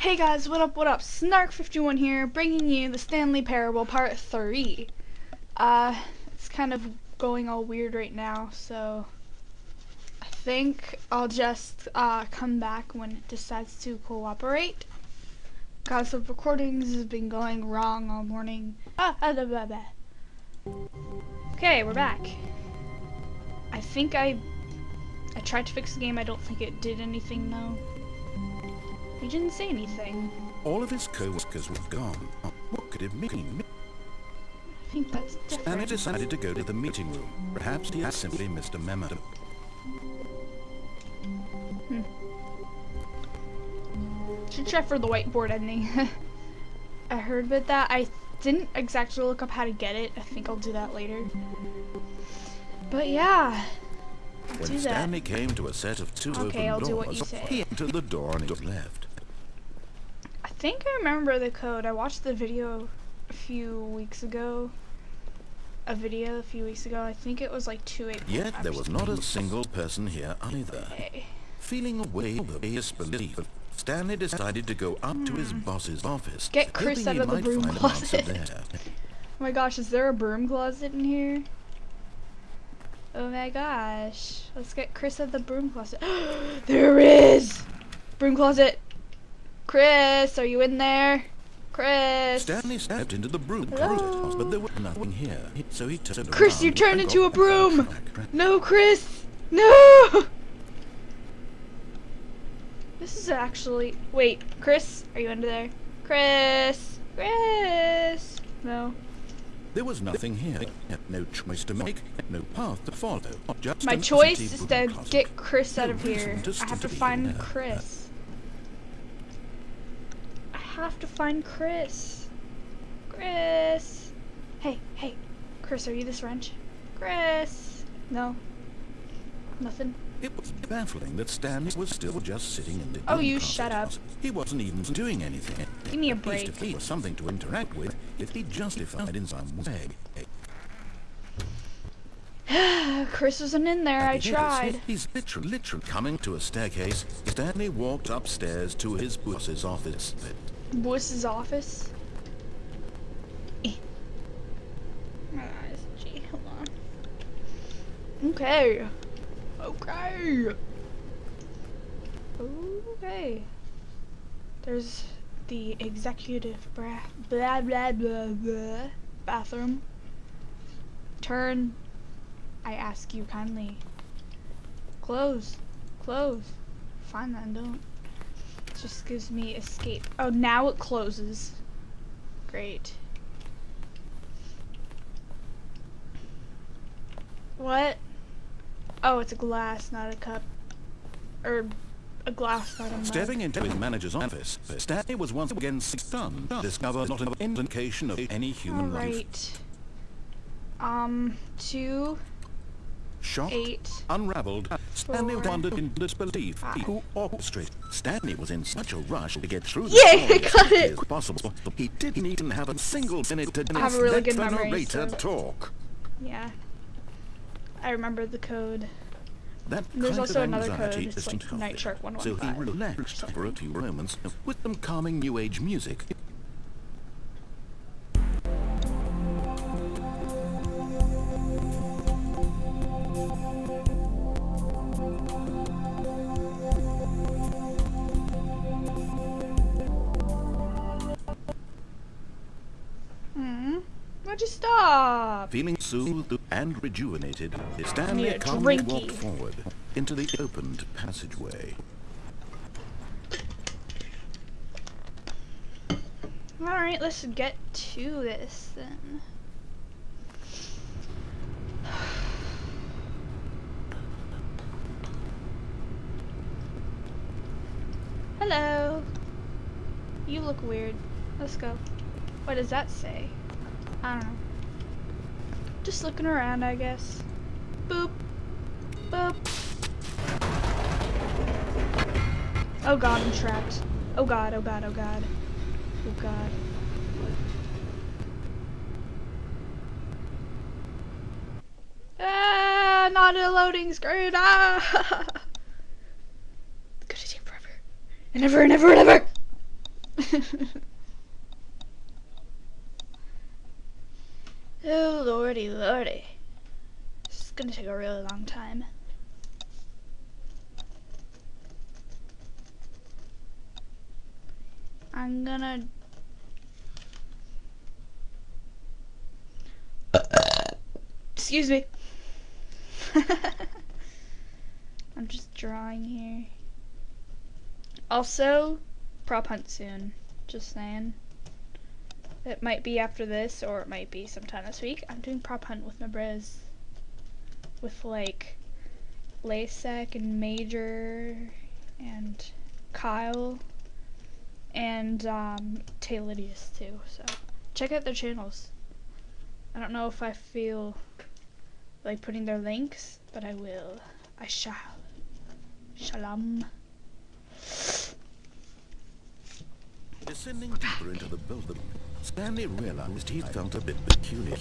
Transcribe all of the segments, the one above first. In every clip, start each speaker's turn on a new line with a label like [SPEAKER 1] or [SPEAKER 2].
[SPEAKER 1] Hey guys, what up, what up? Snark51 here, bringing you the Stanley Parable Part 3. Uh, it's kind of going all weird right now, so I think I'll just uh, come back when it decides to cooperate. Because the recordings have been going wrong all morning. Ah, ah. Okay, we're back. I think I I tried to fix the game, I don't think it did anything though. He didn't say anything.
[SPEAKER 2] All of his co-workers were gone. What could it mean?
[SPEAKER 1] I think that's different.
[SPEAKER 2] Anna decided to go to the meeting room. Perhaps he had simply missed a memo.
[SPEAKER 1] Hmm. Should try for the whiteboard ending. I heard about that. I didn't exactly look up how to get it. I think I'll do that later. But yeah. I'll
[SPEAKER 2] When
[SPEAKER 1] do that.
[SPEAKER 2] Stanley came to a set of two
[SPEAKER 1] Okay,
[SPEAKER 2] open
[SPEAKER 1] I'll do what
[SPEAKER 2] doors,
[SPEAKER 1] you say.
[SPEAKER 2] he entered the door and left.
[SPEAKER 1] I think I remember the code. I watched the video a few weeks ago. A video a few weeks ago. I think it was like 2
[SPEAKER 2] Yet there was not a single person here either.
[SPEAKER 1] Okay.
[SPEAKER 2] Feeling a wave of disbelief, Stanley decided to go up to his boss's office.
[SPEAKER 1] Hmm. Get Chris out of the broom
[SPEAKER 2] find an answer
[SPEAKER 1] closet. Oh my gosh, is there a broom closet in here? Oh my gosh. Let's get Chris out of the broom closet. there is! Broom closet. Chris, are you in there? Chris.
[SPEAKER 2] Stanley stepped into the broom closet, but there was nothing here. So he turned
[SPEAKER 1] Chris, you turned into a broom! No, Chris! No! This is actually. Wait, Chris, are you under there? Chris! Chris! No.
[SPEAKER 2] There was nothing here. No choice to make, no path to follow. Just
[SPEAKER 1] My choice is to get Chris out of here. I have to find. Chris. Have to find Chris. Chris. Hey, hey. Chris, are you this wrench? Chris. No. Nothing.
[SPEAKER 2] It was baffling that Stanley was still just sitting in the
[SPEAKER 1] Oh, you shut up.
[SPEAKER 2] He wasn't even doing anything.
[SPEAKER 1] Give me a
[SPEAKER 2] At least
[SPEAKER 1] break.
[SPEAKER 2] if he was something to interact with, if he justified in some way.
[SPEAKER 1] Chris wasn't in there. I tried.
[SPEAKER 2] He's literally, literally coming to a staircase. Stanley walked upstairs to his boss's office.
[SPEAKER 1] Boss's office. My eyes, gee, hold on. Okay. Okay. Okay. There's the executive blah blah blah blah bathroom. Turn. I ask you kindly. Close. Close. Fine then, don't. Just gives me escape. Oh, now it closes. Great. What? Oh, it's a glass, not a cup. Or a glass, not a mug.
[SPEAKER 2] Stepping into his manager's office, Stanley was once again stunned. Discovered not an indication of any human life.
[SPEAKER 1] Alright. Um, two,
[SPEAKER 2] Shocked,
[SPEAKER 1] eight.
[SPEAKER 2] unraveled, Stanley
[SPEAKER 1] four,
[SPEAKER 2] wondered in disbelief who orchestrated. Stanley was in such a rush to get through the
[SPEAKER 1] Yay, got it!
[SPEAKER 2] as possible. He didn't even have a single minute to
[SPEAKER 1] have a really good
[SPEAKER 2] the
[SPEAKER 1] memory,
[SPEAKER 2] narrator
[SPEAKER 1] so-
[SPEAKER 2] talk.
[SPEAKER 1] Yeah. I remember the code.
[SPEAKER 2] That
[SPEAKER 1] There's also
[SPEAKER 2] of
[SPEAKER 1] another
[SPEAKER 2] anxiety
[SPEAKER 1] code, it's like Night. Shark
[SPEAKER 2] So he relaxed for a few moments with some calming new age music.
[SPEAKER 1] Why'd you stop?
[SPEAKER 2] Feeling soothed and rejuvenated, Stanley calmly
[SPEAKER 1] drinky.
[SPEAKER 2] walked forward into the opened passageway.
[SPEAKER 1] Alright, let's get to this then. Hello. You look weird. Let's go. What does that say? I don't know. Just looking around, I guess. Boop. Boop. Oh god, I'm trapped. Oh god, oh god, oh god. Oh god. Ah, not a loading screen. Ah. Could have taken forever. And ever and ever and ever. oh lordy lordy. This is gonna take a really long time. I'm gonna Excuse me. I'm just drawing here. Also, prop hunt soon. Just saying. It might be after this, or it might be sometime this week. I'm doing prop hunt with my bros. With like Lasek and Major and Kyle and um, Taylidius too. So check out their channels. I don't know if I feel like putting their links, but I will. I shall. Shalom.
[SPEAKER 2] Descending deeper into the building, Stanley realized he felt a bit peculiar.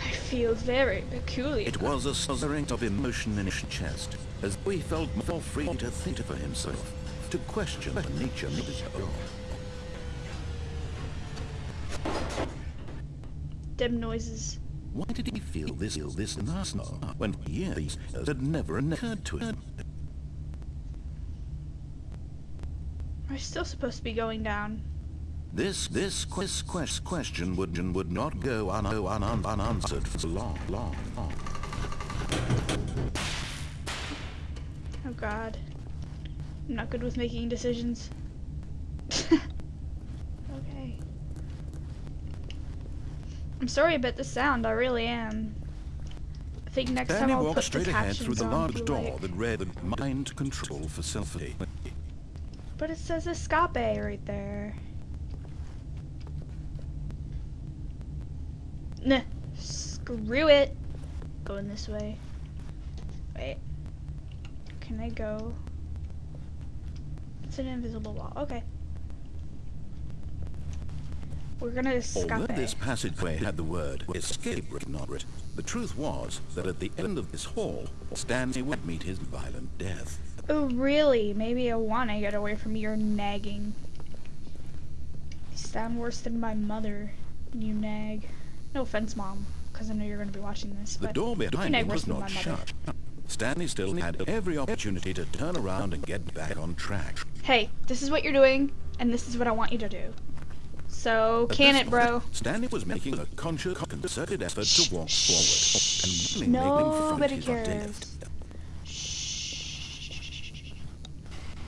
[SPEAKER 1] I feel very peculiar.
[SPEAKER 2] It was a stirring of emotion in his chest, as he felt more free to think for himself, to question the nature of his own.
[SPEAKER 1] Dim noises.
[SPEAKER 2] Why did he feel this ill this now when years had never occurred to him?
[SPEAKER 1] We're still supposed to be going down.
[SPEAKER 2] This this quest, quest question would would not go un, un, un, unanswered for long, long, long.
[SPEAKER 1] Oh god. I'm not good with making decisions. okay. I'm sorry about the sound, I really am. I think next
[SPEAKER 2] Danny
[SPEAKER 1] time I'll
[SPEAKER 2] walked
[SPEAKER 1] put
[SPEAKER 2] straight
[SPEAKER 1] the
[SPEAKER 2] ahead through the large door
[SPEAKER 1] like-
[SPEAKER 2] that read mind control facility.
[SPEAKER 1] But it says escape right there. Nah, screw it. Going this way. Wait. Can I go? It's an invisible wall. Okay. We're gonna escape.
[SPEAKER 2] Although this passageway had the word escape written on it, the truth was that at the end of this hall, Stanley would meet his violent death.
[SPEAKER 1] Oh, really? Maybe I want to get away from your nagging. You sound worse than my mother. You nag. No offense, mom, because I know you're going to be watching this.
[SPEAKER 2] The
[SPEAKER 1] but
[SPEAKER 2] door behind him was not shut. Stanley still had every opportunity to turn around and get back on track.
[SPEAKER 1] Hey, this is what you're doing, and this is what I want you to do. So,
[SPEAKER 2] At
[SPEAKER 1] can it, bro?
[SPEAKER 2] point, Stanley was making a conscious, concerted effort to walk forward and
[SPEAKER 1] Nobody cares.
[SPEAKER 2] death.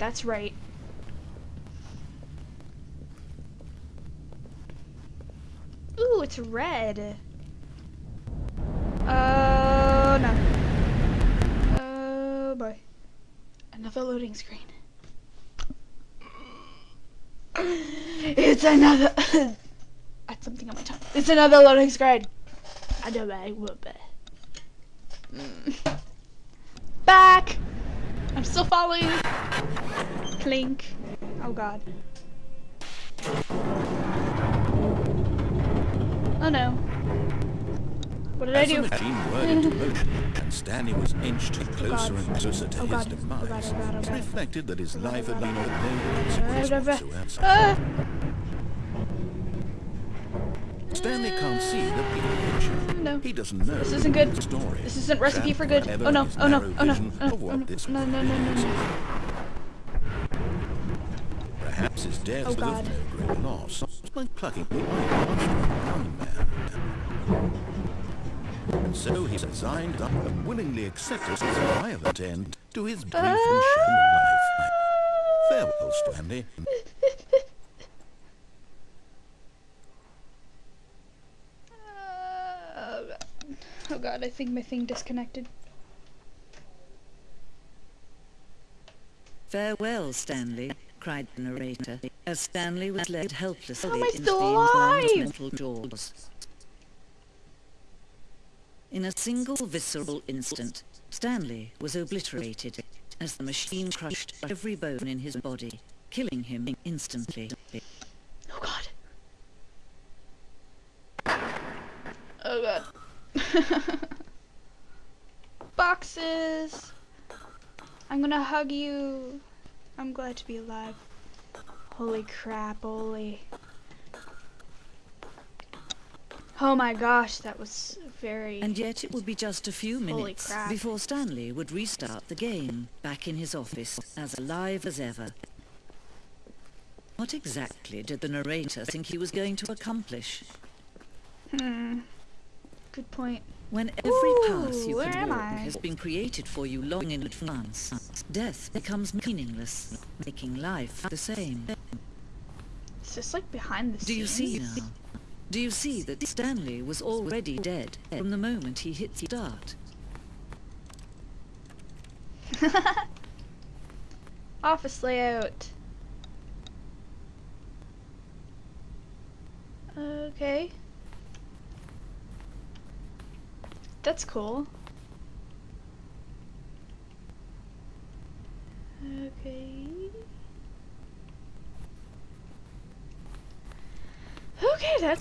[SPEAKER 1] That's right. Ooh, it's red. Oh no. Oh boy. Another loading screen. It's another. That's something on my tongue. It's another loading screen. I know I will be. Mm. Back. I'm still following. Clink. Oh god. Oh no. What did I
[SPEAKER 2] As the
[SPEAKER 1] do?
[SPEAKER 2] machine whirred into motion, and Stanley was inched closer
[SPEAKER 1] God.
[SPEAKER 2] and closer to
[SPEAKER 1] Oh
[SPEAKER 2] his
[SPEAKER 1] God. Oh
[SPEAKER 2] demise,
[SPEAKER 1] God, oh God, oh
[SPEAKER 2] it reflected that his
[SPEAKER 1] Oh
[SPEAKER 2] life
[SPEAKER 1] oh
[SPEAKER 2] had been
[SPEAKER 1] oh
[SPEAKER 2] of no consequence whatsoever.
[SPEAKER 1] Ah!
[SPEAKER 2] Stanley can't see the bigger picture.
[SPEAKER 1] No.
[SPEAKER 2] He doesn't know
[SPEAKER 1] This isn't good.
[SPEAKER 2] story.
[SPEAKER 1] This isn't recipe for good. Oh no, oh no, oh no, oh no, oh no,
[SPEAKER 2] this
[SPEAKER 1] no, no, no, no, no.
[SPEAKER 2] Perhaps his death
[SPEAKER 1] Oh,
[SPEAKER 2] was
[SPEAKER 1] God.
[SPEAKER 2] of great loss, like plucking the eye from a young man. So he resigned up and willingly accepted his violent end to his brief and ah. shining life. Farewell, Stanley.
[SPEAKER 1] Oh god, I think my thing disconnected.
[SPEAKER 3] Farewell, Stanley, cried the narrator, as Stanley was led helplessly into the informed
[SPEAKER 1] alive?
[SPEAKER 3] mental jaws. In a single visceral instant, Stanley was obliterated as the machine crushed every bone in his body, killing him instantly.
[SPEAKER 1] Oh god. Oh god. Boxes. I'm gonna hug you. I'm glad to be alive. Holy crap, holy. Oh my gosh, that was very...
[SPEAKER 3] And yet it would be just a few minutes before Stanley would restart the game, back in his office, as alive as ever. What exactly did the narrator think he was going to accomplish?
[SPEAKER 1] Hmm. Good point.
[SPEAKER 3] When every path you could walk
[SPEAKER 1] I?
[SPEAKER 3] has been created for you long in advance, death becomes meaningless, making life the same.
[SPEAKER 1] It's just like behind the scenes.
[SPEAKER 3] Do you see now? Do you see that Stanley was already dead from the moment he hit the start?
[SPEAKER 1] Office layout. Okay. That's cool. Okay. Okay, that's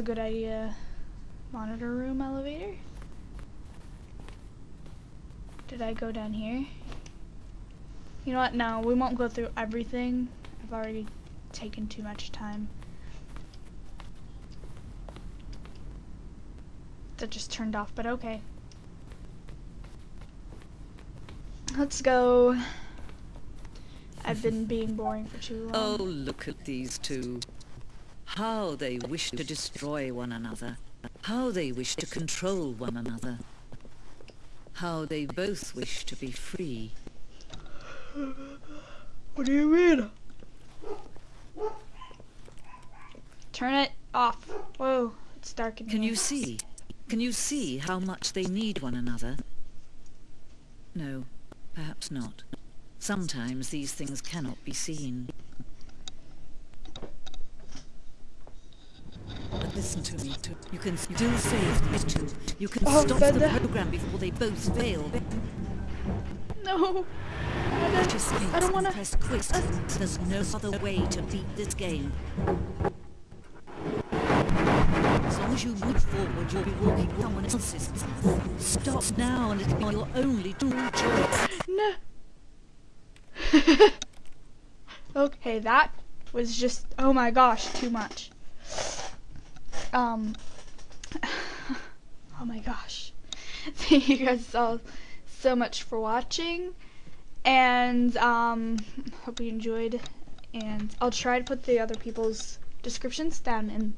[SPEAKER 1] a good idea. Monitor room elevator. Did I go down here? You know what? No, we won't go through everything. I've already taken too much time. That just turned off, but okay. Let's go. I've been being boring for too long.
[SPEAKER 3] Oh, look at these two. How they wish to destroy one another. How they wish to control one another. How they both wish to be free.
[SPEAKER 1] What do you mean? Turn it off. Whoa, it's dark in here.
[SPEAKER 3] Can
[SPEAKER 1] here.
[SPEAKER 3] you see? Can you see how much they need one another? No, perhaps not. Sometimes these things cannot be seen. Listen to me. You can still save these two. You can
[SPEAKER 1] Oh,
[SPEAKER 3] stop
[SPEAKER 1] but
[SPEAKER 3] the
[SPEAKER 1] the-
[SPEAKER 3] program before they both fail.
[SPEAKER 1] No. I don't, I don't wanna.
[SPEAKER 3] press quit. There's no other way to beat this game. As long as you move forward, you'll be walking someone else's path. Stop now and it'll be your only true choice.
[SPEAKER 1] No. okay, that was just. Oh my gosh, too much. Um. Oh my gosh. Thank you guys all so much for watching. And um, hope you enjoyed. And I'll try to put the other people's descriptions down in,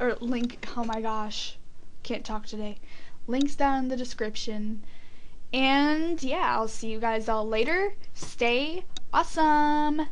[SPEAKER 1] or link. Oh my gosh, can't talk today. Links down in the description. And yeah, I'll see you guys all later. Stay awesome.